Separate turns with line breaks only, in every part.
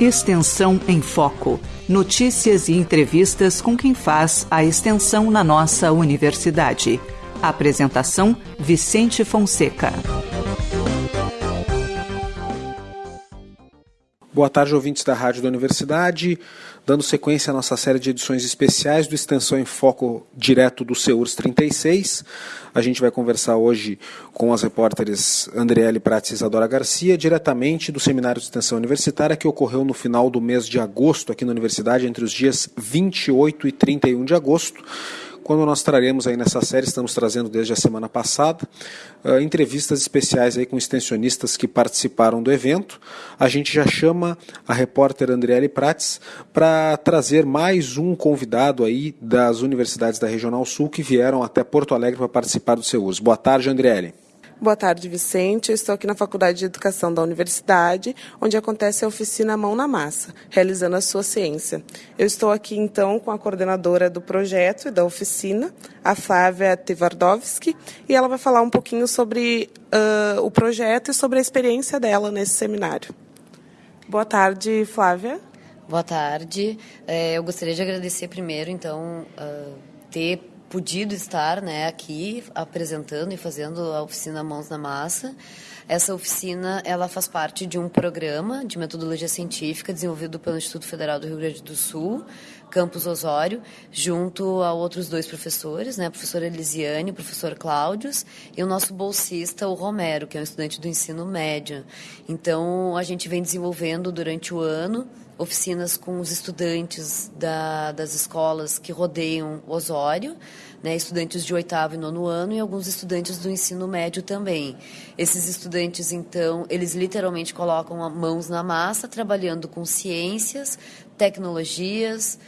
Extensão em Foco. Notícias e entrevistas com quem faz a extensão na nossa universidade. Apresentação: Vicente Fonseca.
Boa tarde, ouvintes da Rádio da Universidade. Dando sequência à nossa série de edições especiais do Extensão em Foco direto do CEURS 36. A gente vai conversar hoje com as repórteres Andriele Prates e Isadora Garcia, diretamente do Seminário de Extensão Universitária, que ocorreu no final do mês de agosto aqui na Universidade, entre os dias 28 e 31 de agosto quando nós traremos aí nessa série, estamos trazendo desde a semana passada, uh, entrevistas especiais aí com extensionistas que participaram do evento. A gente já chama a repórter Andriele Prates para trazer mais um convidado aí das universidades da Regional Sul que vieram até Porto Alegre para participar do seu uso. Boa tarde, Andriele.
Boa tarde, Vicente. Eu estou aqui na Faculdade de Educação da Universidade, onde acontece a oficina Mão na Massa, realizando a sua ciência. Eu estou aqui, então, com a coordenadora do projeto e da oficina, a Flávia Tvardovski, e ela vai falar um pouquinho sobre uh, o projeto e sobre a experiência dela nesse seminário. Boa tarde, Flávia.
Boa tarde. É, eu gostaria de agradecer primeiro, então, uh, ter podido estar né, aqui apresentando e fazendo a oficina Mãos na Massa. Essa oficina ela faz parte de um programa de metodologia científica desenvolvido pelo Instituto Federal do Rio Grande do Sul, Campus Osório, junto a outros dois professores, né, a professora Elisiane e o professor Cláudios, e o nosso bolsista, o Romero, que é um estudante do ensino médio. Então, a gente vem desenvolvendo durante o ano oficinas com os estudantes da, das escolas que rodeiam Osório, né, estudantes de oitavo e nono ano e alguns estudantes do ensino médio também. Esses estudantes, então, eles literalmente colocam mãos na massa, trabalhando com ciências, tecnologias,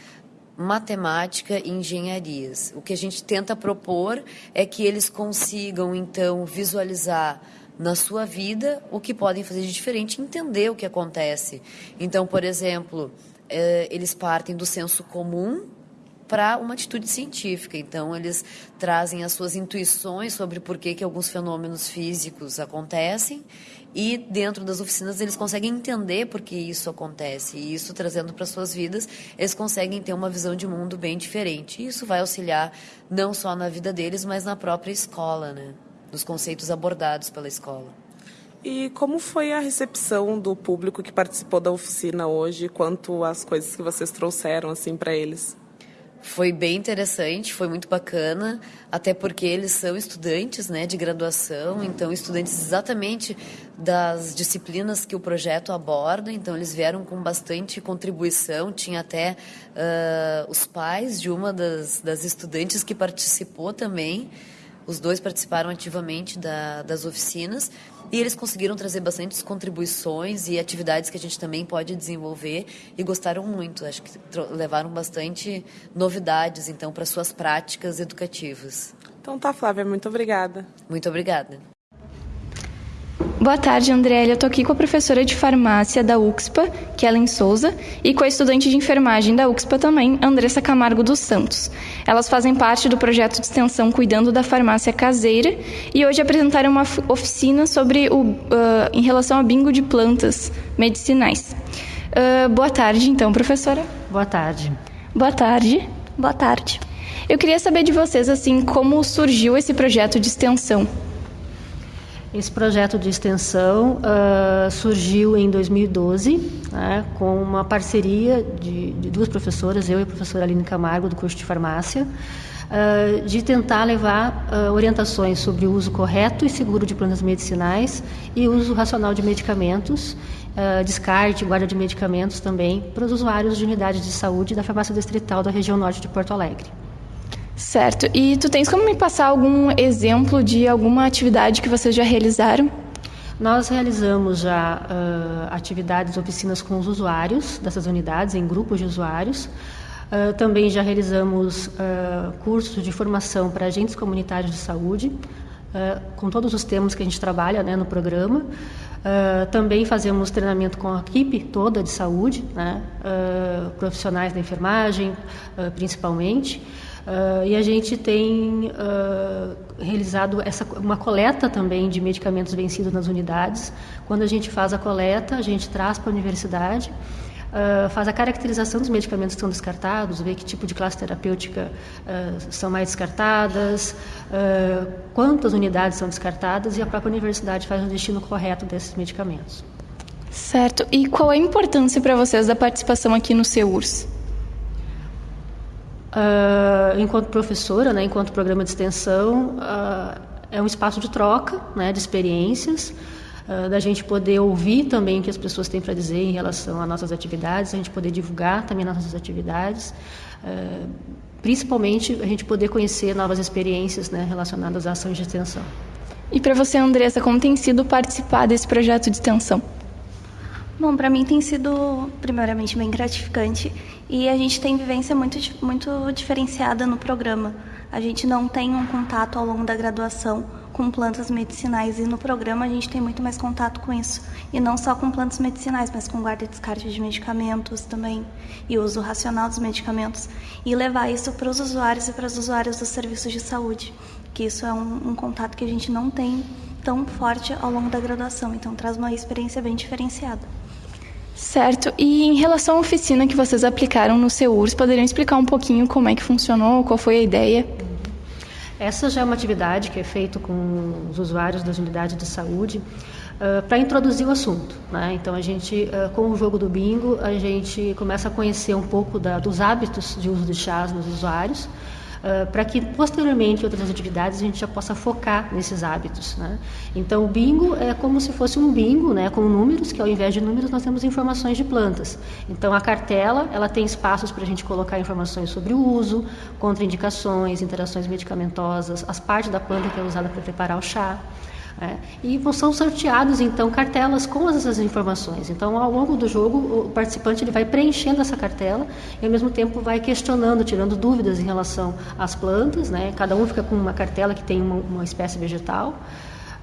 matemática e engenharias. O que a gente tenta propor é que eles consigam, então, visualizar na sua vida o que podem fazer de diferente, entender o que acontece. Então, por exemplo, eh, eles partem do senso comum para uma atitude científica. Então, eles trazem as suas intuições sobre por que, que alguns fenômenos físicos acontecem e dentro das oficinas eles conseguem entender por que isso acontece. E isso trazendo para suas vidas, eles conseguem ter uma visão de mundo bem diferente. E isso vai auxiliar não só na vida deles, mas na própria escola, né? Dos conceitos abordados pela escola.
E como foi a recepção do público que participou da oficina hoje, quanto às coisas que vocês trouxeram assim para eles?
Foi bem interessante, foi muito bacana, até porque eles são estudantes né, de graduação, então estudantes exatamente das disciplinas que o projeto aborda, então eles vieram com bastante contribuição, tinha até uh, os pais de uma das, das estudantes que participou também, os dois participaram ativamente da, das oficinas e eles conseguiram trazer bastantes contribuições e atividades que a gente também pode desenvolver e gostaram muito. Acho que levaram bastante novidades, então, para suas práticas educativas.
Então tá, Flávia, muito obrigada.
Muito obrigada.
Boa tarde, Andrélia. Eu estou aqui com a professora de farmácia da UXPA, Kellen Souza, e com a estudante de enfermagem da UXPA também, Andressa Camargo dos Santos. Elas fazem parte do projeto de extensão Cuidando da Farmácia Caseira e hoje apresentaram uma oficina sobre o, uh, em relação ao bingo de plantas medicinais. Uh, boa tarde, então, professora.
Boa tarde.
Boa tarde. Boa tarde. Eu queria saber de vocês, assim, como surgiu esse projeto de extensão.
Esse projeto de extensão uh, surgiu em 2012, né, com uma parceria de, de, duas professoras, eu e a professora Aline Camargo, do curso de farmácia, uh, de tentar levar uh, orientações sobre o uso correto e seguro de plantas medicinais e uso racional de medicamentos, descarte, guarda de medicamentos também, para os usuários de unidades de saúde da farmácia distrital da região norte de Porto Alegre.
Certo. E tu tens como me passar algum exemplo de alguma atividade que vocês já realizaram?
Nós realizamos já uh, atividades, oficinas com os usuários dessas unidades, em grupos de usuários. Uh, também já realizamos uh, cursos de formação para agentes comunitários de saúde, com todos os temas que a gente trabalha né, no programa. também fazemos treinamento com a equipe toda de saúde, né, profissionais da enfermagem, principalmente. Uh, e a gente tem uh, realizado essa, uma coleta também de medicamentos vencidos nas unidades. Quando a gente faz a coleta, a gente traz para a universidade uh, faz a caracterização dos medicamentos que são descartados, vê que tipo de classe terapêutica uh, são mais descartadas, uh, quantas unidades são descartadas e a própria universidade faz o destino correto desses medicamentos.
Certo. E qual é a importância para vocês da participação aqui no CEURS?
Uh, enquanto professora, né, enquanto programa de extensão, uh, é um espaço de troca né, de experiências, uh, da gente poder ouvir também o que as pessoas têm para dizer em relação às nossas atividades, a gente poder divulgar também nossas atividades, principalmente a gente poder conhecer novas experiências né, relacionadas à ação de extensão.
E para você, Andressa, como tem sido participar desse projeto de extensão?
Bom, para mim tem sido, primeiramente, bem gratificante e a gente tem vivência muito, muito diferenciada no programa. A gente não tem um contato ao longo da graduação com plantas medicinais e no programa a gente tem muito mais contato com isso. E não só com plantas medicinais, mas com guarda e descarte de medicamentos também e uso racional dos medicamentos. E levar isso para os usuários e para as usuárias dos serviços de saúde, que isso é um, um contato que a gente não tem tão forte ao longo da graduação. Então traz uma experiência bem diferenciada.
Certo. E em relação à oficina que vocês aplicaram no CEURS, poderiam explicar um pouquinho como é que funcionou, qual foi a ideia?
Essa já é uma atividade que é feita com os usuários das unidades de saúde uh, para introduzir o assunto. Né? Então, a gente, uh, com o jogo do bingo, a gente começa a conhecer um pouco da, dos hábitos de uso de chás nos usuários, para que posteriormente outras atividades a gente já possa focar nesses hábitos. Né? Então o bingo é como se fosse um bingo, né, com números, que ao invés de números nós temos informações de plantas. Então a cartela ela tem espaços para a gente colocar informações sobre o uso, contraindicações, interações medicamentosas, as partes da planta que é usada para preparar o chá. É, e são sorteados então cartelas com essas informações. Então, ao longo do jogo, o participante ele vai preenchendo essa cartela e ao mesmo tempo vai questionando, tirando dúvidas em relação às plantas. Né? Cada um fica com uma cartela que tem uma, uma espécie vegetal.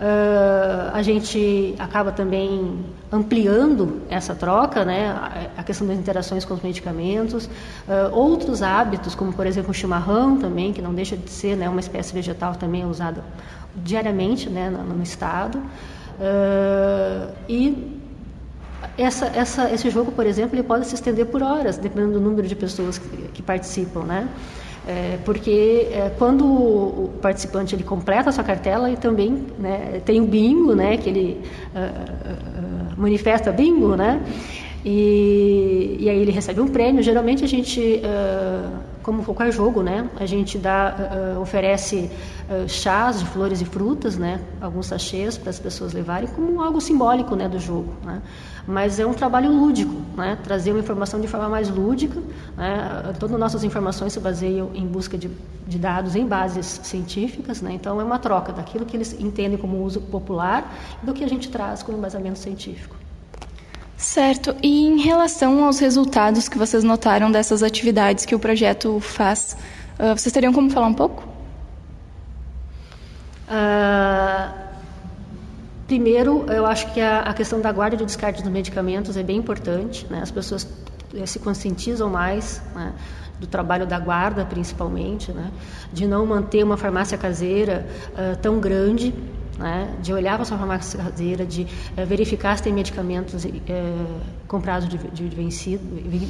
Uh, a gente acaba também ampliando essa troca, né? a questão das interações com os medicamentos, uh, outros hábitos, como por exemplo o chimarrão também, que não deixa de ser né, uma espécie vegetal também usada diariamente né, no, no estado. Uh, e essa, essa, esse jogo, por exemplo, ele pode se estender por horas, dependendo do número de pessoas que, que participam, né? É, porque é, quando o participante ele completa a sua cartela, ele também né, tem o bingo, né, que ele uh, uh, manifesta bingo, né? E, e aí ele recebe um prêmio. Geralmente a gente, uh, como qualquer jogo, né, a gente dá, uh, oferece uh, chás de flores e frutas, né, alguns sachês para as pessoas levarem como algo simbólico, né, do jogo. Né. Mas é um trabalho lúdico, né, trazer uma informação de forma mais lúdica. Né, todas as nossas informações se baseiam em busca de, de dados em bases científicas, né, então é uma troca daquilo que eles entendem como uso popular do que a gente traz como embasamento científico.
Certo. E em relação aos resultados que vocês notaram dessas atividades que o projeto faz, uh, vocês teriam como falar um pouco?
Uh, primeiro, eu acho que a, a, questão da guarda de descarte dos medicamentos é bem importante. Né? As pessoas eh, se conscientizam mais né? do trabalho da guarda, principalmente, né? de não manter uma farmácia caseira uh, tão grande né, de olhar para a sua farmácia caseira, de é, verificar se tem medicamentos é, com prazo de, de vencido,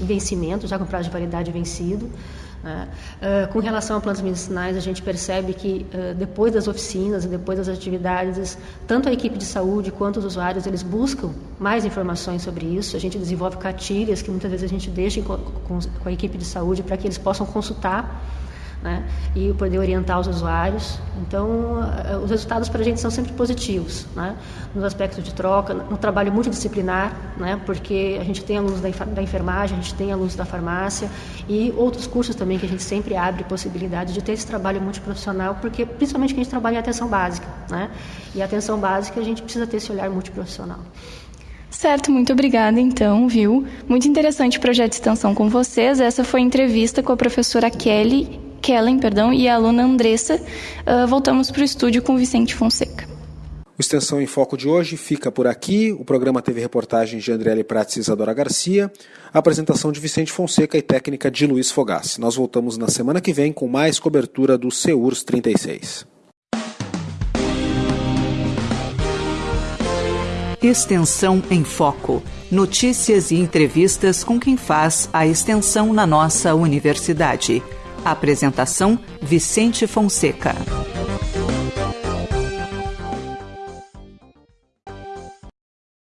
vencimento, já com prazo de validade vencido. Né. Uh, com relação a plantas medicinais, a gente percebe que depois das oficinas e depois das atividades, tanto a equipe de saúde quanto os usuários, eles buscam mais informações sobre isso. A gente desenvolve cartilhas que muitas vezes a gente deixa com, com a equipe de saúde para que eles possam consultar né? e poder orientar os usuários. Então, eh, os resultados para a gente são sempre positivos, né? nos aspectos de troca, no trabalho multidisciplinar, né? porque a gente tem alunos da enfermagem, a gente tem alunos da farmácia e outros cursos também que a gente sempre abre possibilidade de ter esse trabalho multiprofissional, porque principalmente que a gente trabalha em atenção básica, né? e a atenção básica a gente precisa ter esse olhar multiprofissional.
Certo, muito obrigada então, viu? Muito interessante o projeto de extensão com vocês. Essa foi a entrevista com a professora Kelly Kellen, perdão, e a aluna Andressa, uh, voltamos para o estúdio com Vicente Fonseca.
O Extensão em Foco de hoje fica por aqui. O programa teve reportagens de Andriele Prates e Isadora Garcia, apresentação de Vicente Fonseca e técnica de Luiz Fogassi. Nós voltamos na semana que vem com mais cobertura do CEURS 36.
Extensão em Foco. Notícias e entrevistas com quem faz a extensão na nossa universidade. Apresentação: Vicente Fonseca.